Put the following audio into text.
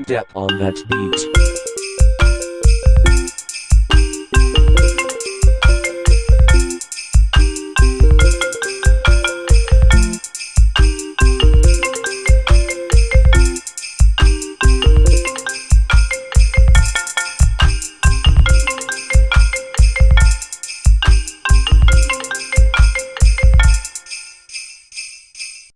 Step on that beat.